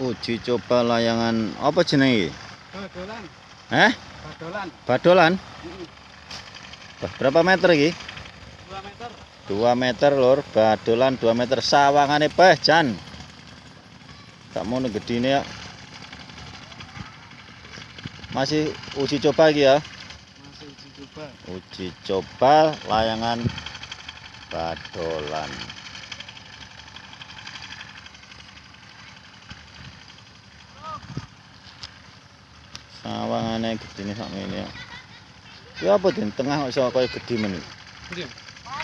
uji coba layangan apa jenenge? Badolan. Eh? Badolan. Badolan? Heeh. Berapa meter iki? 2 meter. 2 meter lur, badolan 2 meter sawangane peh jan. Gak mau gedine ya. Masih uji coba iki ya. Masih uji coba. Uji coba layangan badolan. Sawangane gedine sakmene ya. Ya apa den tengah kok iso kaya gedhe men. Ndi?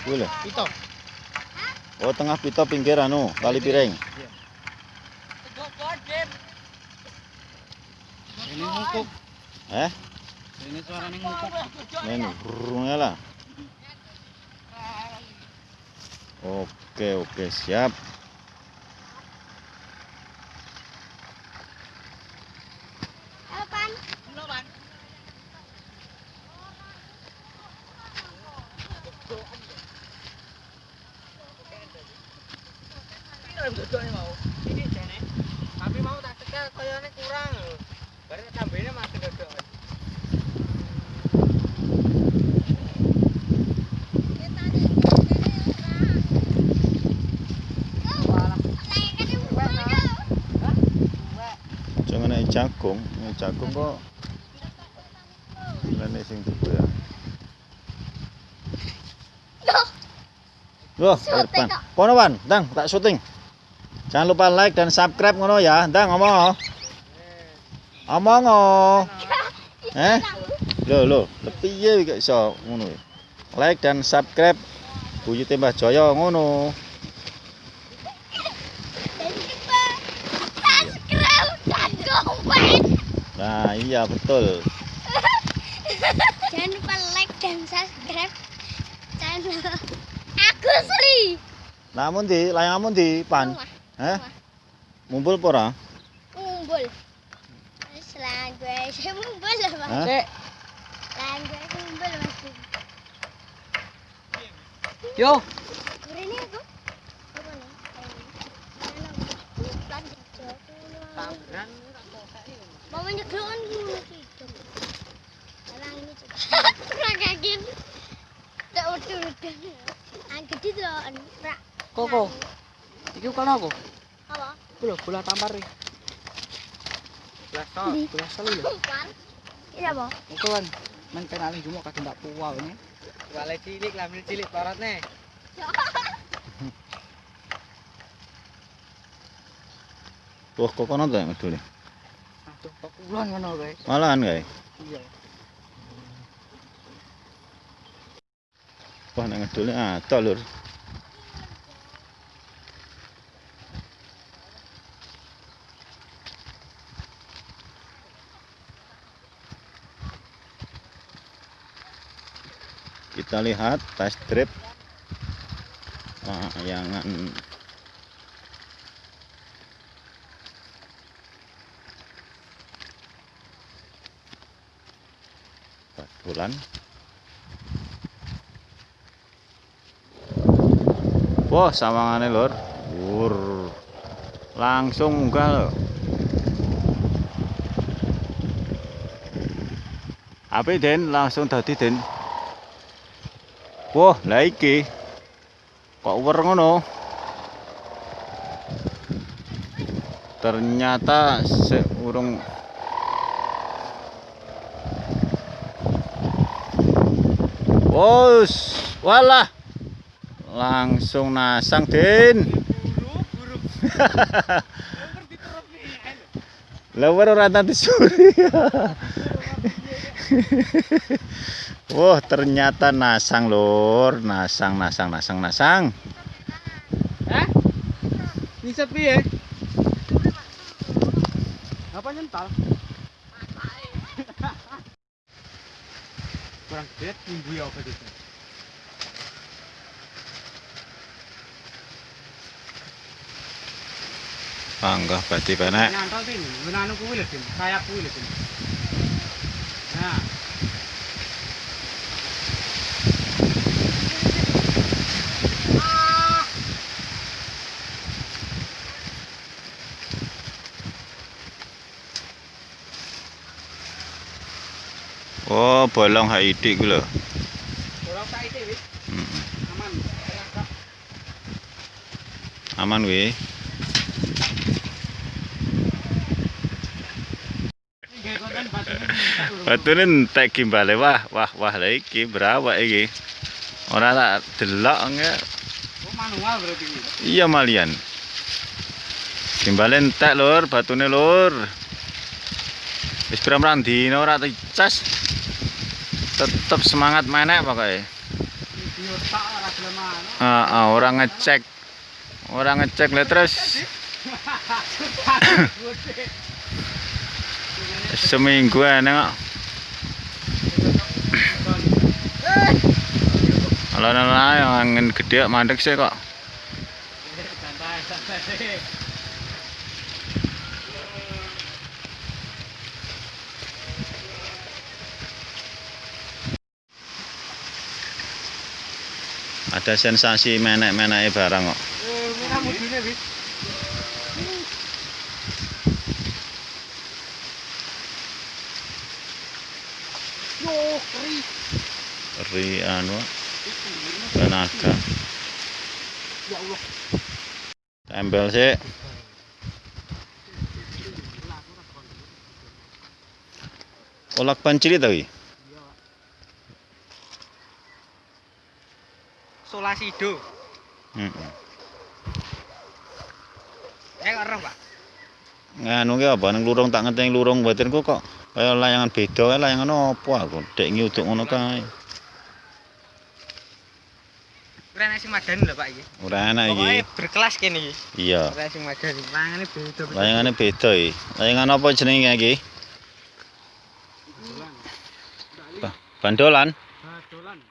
Kuwi lho. Pito. Oh tengah pita pinggir anu kali piring. Ini ngukuk. Eh, Ini suaranya ngukuk. ini burungnya lah. Oke oke siap. Tapi mau tak cekel koyone kurang. Tambahine masih dodok. Jangan naik jagung, naik jagung kok. Lene sing tuku ya. Loh, depan. Kono Wan, Dang, tak syuting. Jangan lupa like dan subscribe ngono ya. Dang ngomong. Omong oh. Eh? Lho lho, piye iki iso ngono. Like dan subscribe Buyute Mbah Jaya ngono. Nah, iya betul. Jangan lupa like dan subscribe channel Agus Li. Namun di, layanganmu di pan. Rumah. Mumpul apa ora? Umbul. Selang gue sih umbul lah mas. Hah? Cek. Selang gue sih umbul mas. Yo. Ini aku. Apa nih? Plan jejak. Tabran. Mau menyegelkan dulu gitu. Selang ini juga. Kurang kaget. Tak udah udah. Angkat itu loh. Rak. Koko. Iki kan aku. Apa? Bola bola tampar iki. Bola sol lho. Ini apa? Iku kan men penalin jumo kadang tak puwal ini. Wale cilik lambil cilik torotne. Wah, kok kono ta ngedule. Aduh, kok kulon ngono kae. Malahan kae. Iya. Wah, nek ngedule ada lur. Kita lihat test drive layangan bulan Wah, sawangane lur. Wur. Langsung munggah lho. Ape Den langsung dadi Den. Wah, lah iki. Kok uwer ngono? Ternyata seurung Wos, walah. Langsung nasang, Den. Lower ora tadi suri. Wah, ternyata nasang, Lur. Nasang, nasang, nasang, nasang. Hah? Bisa piye? Apa nyental? Kurang gede minggu ya apa gitu. Panggah badi penek. Nyantol tin, menanu kuwi lho kayak kuwi lho. Nah, Oh, bolong HID ku lho. Orang tak itu wis. Aman. Aman konten batune entek gimbale wah wah wah lha iki berapa iki? Ora tak delok nge. Oh manual berarti ini. Iya malian. Gimbale entek lur, batune lur. Wis pirang-pirang ora dicas. Tetep semangat menek pokoke. Video tak ora gelem anu. Heeh, ora ngecek. Ora ngecek lah terus seminggu enak. Kalau nana yang angin gede mandek sih kok. Ada sensasi menek-menek barang kok. Ri anu tenaga. Tempel sih. Olak pancili Solasido. Heeh. Eh, kok roh, Pak. Nganu ki apa nang lurung tak ngerti lurung batinku kok kaya layangan beda kae layangan apa aku dek nyuduk ngono kae. Ora enak sing madani lho, Pak iki. Ora enak iki. berkelas kene iki. Iya. Ora sing madani. Mangane beda. Layangane beda iki. Layangan apa jenenge iki? Ba- Bandolan.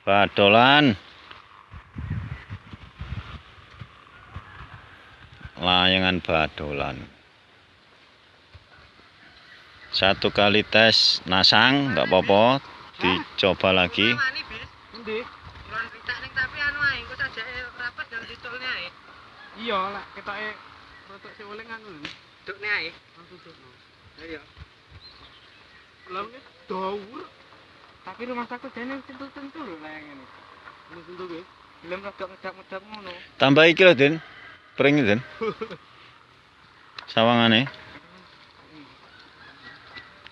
Badolan. Layangan badolan. Satu kali tes nasang nggak apa-apa, dicoba lagi. Tapi. Iya, lah rotok anu. Langsung. Iya. Daur. Rumah sakit dene tentu-tentu lho layang ini. Ini tentu ge. Belum rodok ngedap-ngedap ngono. Tambah iki lho, Den. Pring Den. Sawangane.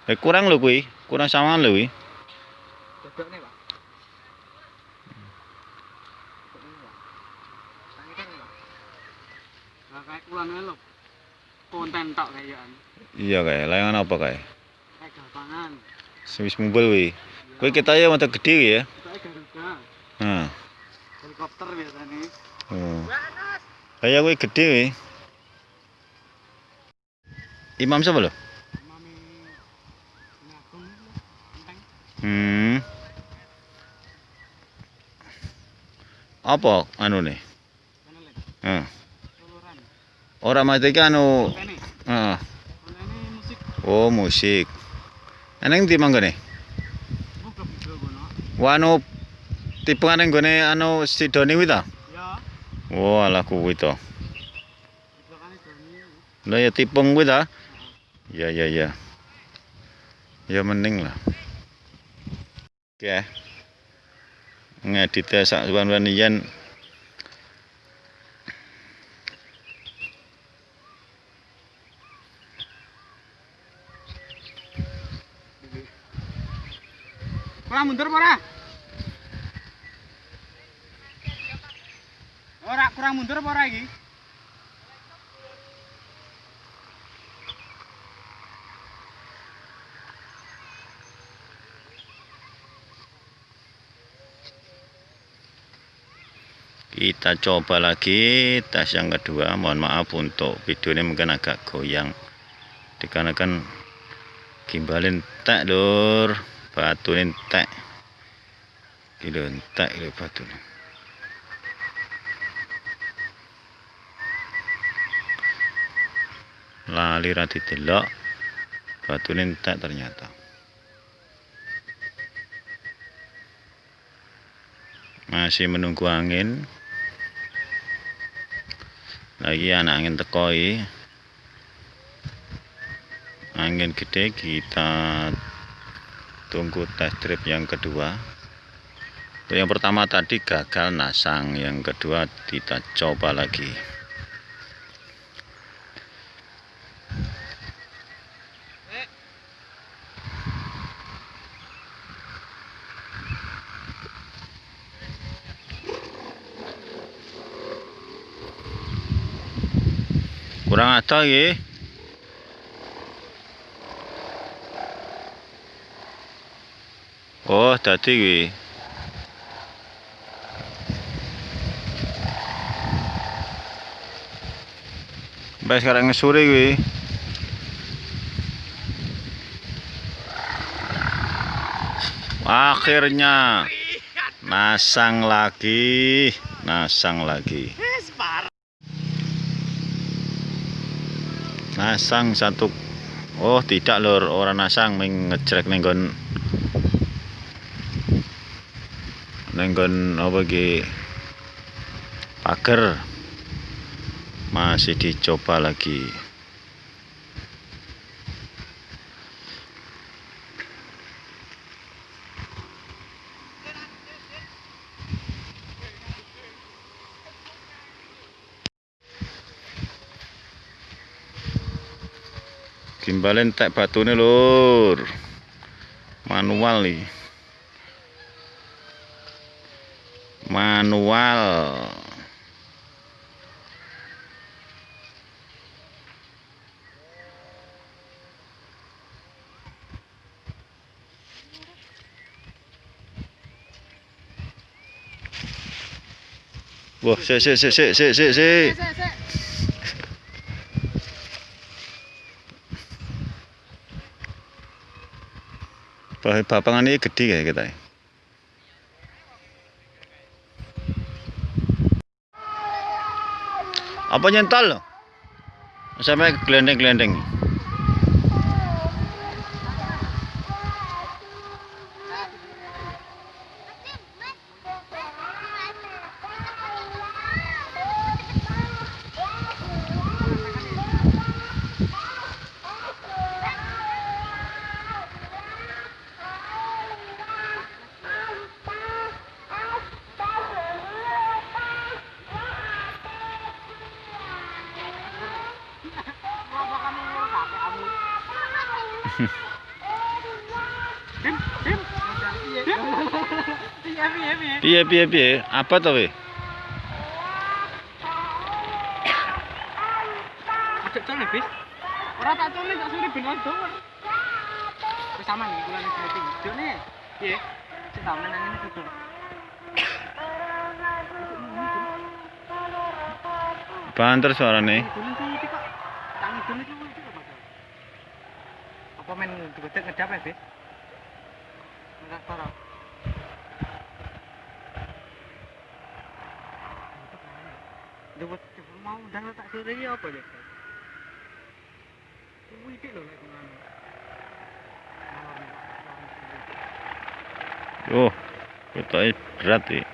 Eh kurang lho kuwi, kurang sawangan lho kuwi. Dodokne, Pak. Kayak lho. Konten tok kayaan. Iya kae, layangan apa kae? Kayak gapangan. Wis mumpul kuwi. Kuwi kita ya mata gede ya. Kayak Garuda. Nah. Helikopter biasanya. Oh. Kayak kuwi gede kuwi. Imam sapa lho? Enteng. Hmm. Apa anu Heeh. soloran. Ora mati iki anu, heeh. Oh, musik. Eneng ndi manggone? anu tipengan ning gone anu Sidoni kuwi ta? Kane doni. Lah ya tipung kuwi ta? Ya ya ya. Ya mending lah. Oke. Ngedite sak suwan-suwan yen Kurang mundur apa ora? Kurang mundur apa iki? kita coba lagi tes yang kedua. Mohon maaf untuk videonya mungkin agak goyang. Dikarenakan gimbalin entek lur. Batu entek kilo entek lho batu lali ra didelok batu entek ternyata. Masih menunggu angin. Lagi anak angin tekoi. Angin gede kita tunggu test trip yang kedua. Yang pertama tadi gagal nasang yang kedua kita coba lagi kurang ada ya Oh, dadi kuwi. Mbak sekarang sore kuwi. Akhirnya nasang lagi, nasang lagi. Nasang satu. Oh, tidak lur, orang nasang ming ngejrek ning nggon nenggon apa ki pagar masih dicoba lagi gimbalen tek batune lur. Manual nih manual. Wah, sik sik sik sik sik sik bapangan ini gede kayak kita. Apa nyental? Sampai gelendeng-gelendeng. Piye piye piye? Apa to we? Ajak colek, bis. Ora tak colek, tak suri ben ondo. Wis aman iki kula meeting. Jone, piye? Sik tak menang ini duduk. Banter suarane. Apa main digedek ngedap ya, bis? Enggak parah. Dewet mau dan tak sore apa ya? Kuwi iki lho lek ngono. Oh, ketoke berat iki.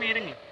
Ning